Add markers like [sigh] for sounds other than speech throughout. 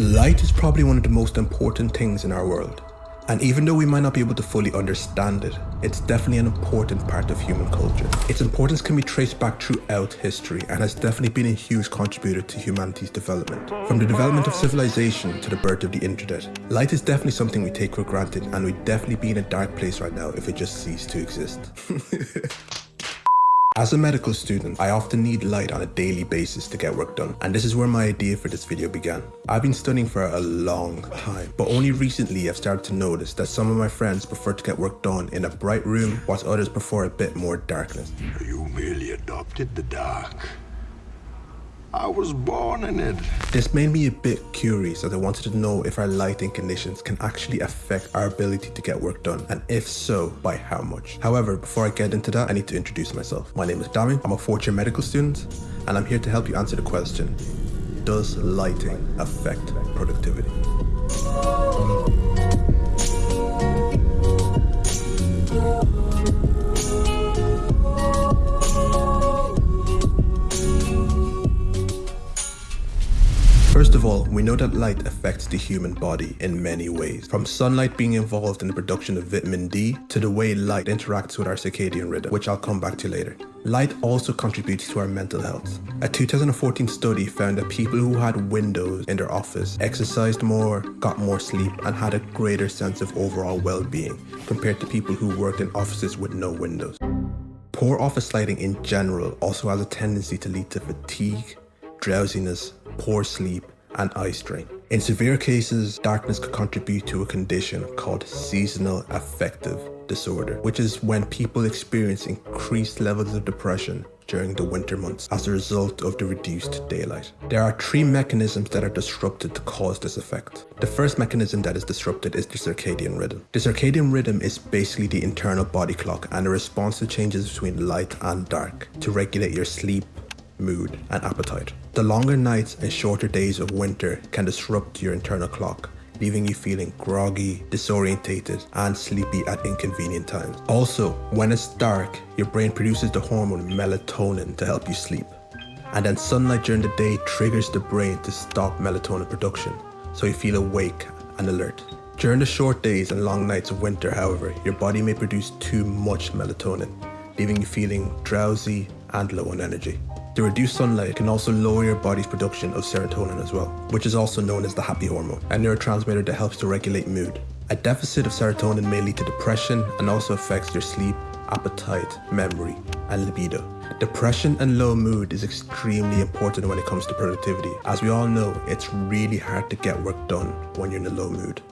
Light is probably one of the most important things in our world. And even though we might not be able to fully understand it, it's definitely an important part of human culture. Its importance can be traced back throughout history and has definitely been a huge contributor to humanity's development. From the development of civilization to the birth of the internet, light is definitely something we take for granted and we'd definitely be in a dark place right now if it just ceased to exist. [laughs] As a medical student, I often need light on a daily basis to get work done, and this is where my idea for this video began. I've been studying for a long time, but only recently I've started to notice that some of my friends prefer to get work done in a bright room, whilst others prefer a bit more darkness. You merely adopted the dark. I was born in it. This made me a bit curious as I wanted to know if our lighting conditions can actually affect our ability to get work done, and if so, by how much. However, before I get into that, I need to introduce myself. My name is Dami, I'm a fourth year medical student, and I'm here to help you answer the question, does lighting affect productivity? First of all, we know that light affects the human body in many ways, from sunlight being involved in the production of vitamin D to the way light interacts with our circadian rhythm, which I'll come back to later. Light also contributes to our mental health. A 2014 study found that people who had windows in their office exercised more, got more sleep, and had a greater sense of overall well-being compared to people who worked in offices with no windows. Poor office lighting in general also has a tendency to lead to fatigue, drowsiness, poor sleep, and eye strain. In severe cases, darkness could contribute to a condition called seasonal affective disorder, which is when people experience increased levels of depression during the winter months as a result of the reduced daylight. There are three mechanisms that are disrupted to cause this effect. The first mechanism that is disrupted is the circadian rhythm. The circadian rhythm is basically the internal body clock and a response to changes between light and dark to regulate your sleep, mood, and appetite. The longer nights and shorter days of winter can disrupt your internal clock, leaving you feeling groggy, disorientated, and sleepy at inconvenient times. Also, when it's dark, your brain produces the hormone melatonin to help you sleep. And then sunlight during the day triggers the brain to stop melatonin production, so you feel awake and alert. During the short days and long nights of winter, however, your body may produce too much melatonin, leaving you feeling drowsy and low on energy. The reduced sunlight can also lower your body's production of serotonin as well, which is also known as the happy hormone, a neurotransmitter that helps to regulate mood. A deficit of serotonin may lead to depression and also affects your sleep, appetite, memory, and libido. Depression and low mood is extremely important when it comes to productivity. As we all know, it's really hard to get work done when you're in a low mood.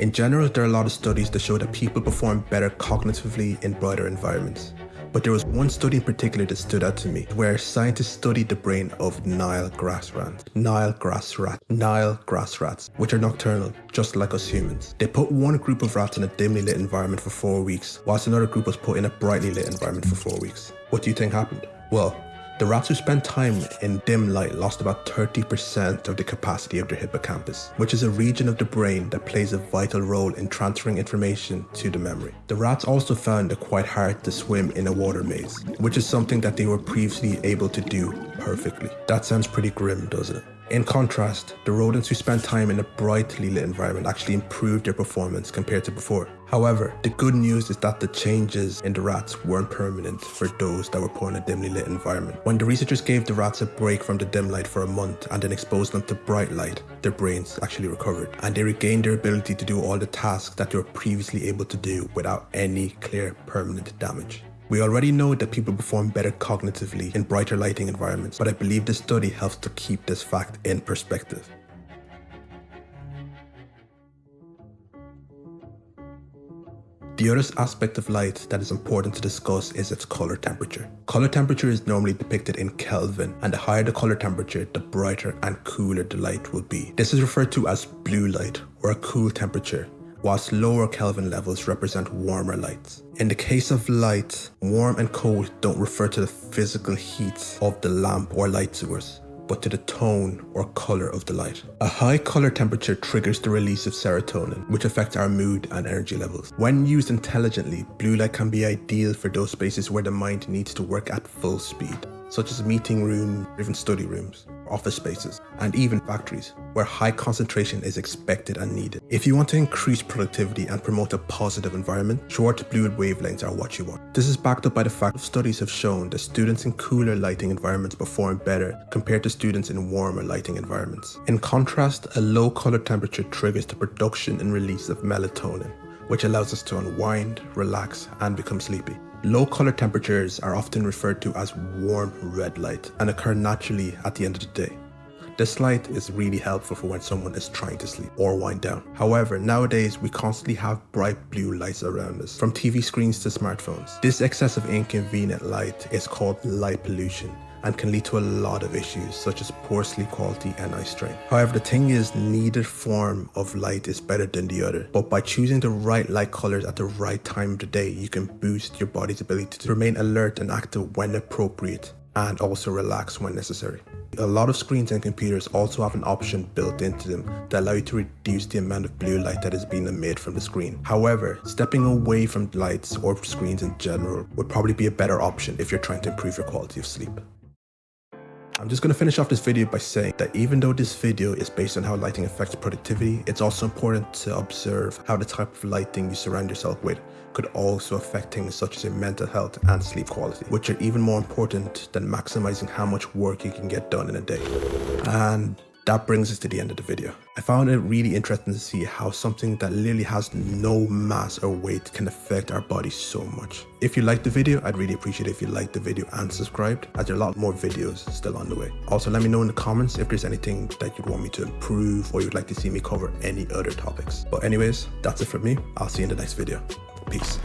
In general, there are a lot of studies that show that people perform better cognitively in brighter environments. But there was one study in particular that stood out to me, where scientists studied the brain of Nile grass rats. Nile grass rat. Nile grass rats, which are nocturnal, just like us humans. They put one group of rats in a dimly lit environment for four weeks, whilst another group was put in a brightly lit environment for four weeks. What do you think happened? Well, the rats who spent time in dim light lost about 30% of the capacity of their hippocampus, which is a region of the brain that plays a vital role in transferring information to the memory. The rats also found it quite hard to swim in a water maze, which is something that they were previously able to do perfectly. That sounds pretty grim, doesn't it? In contrast, the rodents who spent time in a brightly lit environment actually improved their performance compared to before. However, the good news is that the changes in the rats weren't permanent for those that were put in a dimly lit environment. When the researchers gave the rats a break from the dim light for a month and then exposed them to bright light, their brains actually recovered and they regained their ability to do all the tasks that they were previously able to do without any clear permanent damage. We already know that people perform better cognitively in brighter lighting environments, but I believe this study helps to keep this fact in perspective. The other aspect of light that is important to discuss is its color temperature. Color temperature is normally depicted in Kelvin and the higher the color temperature, the brighter and cooler the light will be. This is referred to as blue light or a cool temperature whilst lower Kelvin levels represent warmer lights. In the case of light, warm and cold don't refer to the physical heat of the lamp or light source, but to the tone or color of the light. A high color temperature triggers the release of serotonin, which affects our mood and energy levels. When used intelligently, blue light can be ideal for those spaces where the mind needs to work at full speed such as meeting rooms, or even study rooms, office spaces, and even factories, where high concentration is expected and needed. If you want to increase productivity and promote a positive environment, short blue wavelengths are what you want. This is backed up by the fact that studies have shown that students in cooler lighting environments perform better compared to students in warmer lighting environments. In contrast, a low color temperature triggers the production and release of melatonin, which allows us to unwind, relax, and become sleepy. Low color temperatures are often referred to as warm red light and occur naturally at the end of the day. This light is really helpful for when someone is trying to sleep or wind down. However, nowadays we constantly have bright blue lights around us, from TV screens to smartphones. This excessive inconvenient light is called light pollution and can lead to a lot of issues such as poor sleep quality and eye strain. However, the thing is neither form of light is better than the other, but by choosing the right light colors at the right time of the day, you can boost your body's ability to remain alert and active when appropriate and also relax when necessary. A lot of screens and computers also have an option built into them that allow you to reduce the amount of blue light that is being emitted from the screen. However, stepping away from lights or screens in general would probably be a better option if you're trying to improve your quality of sleep. I'm just going to finish off this video by saying that even though this video is based on how lighting affects productivity, it's also important to observe how the type of lighting you surround yourself with could also affect things such as your mental health and sleep quality, which are even more important than maximizing how much work you can get done in a day. And that brings us to the end of the video. I found it really interesting to see how something that literally has no mass or weight can affect our bodies so much. If you liked the video, I'd really appreciate it if you liked the video and subscribed as there are a lot more videos still on the way. Also, let me know in the comments if there's anything that you'd want me to improve or you'd like to see me cover any other topics. But anyways, that's it from me. I'll see you in the next video. Peace.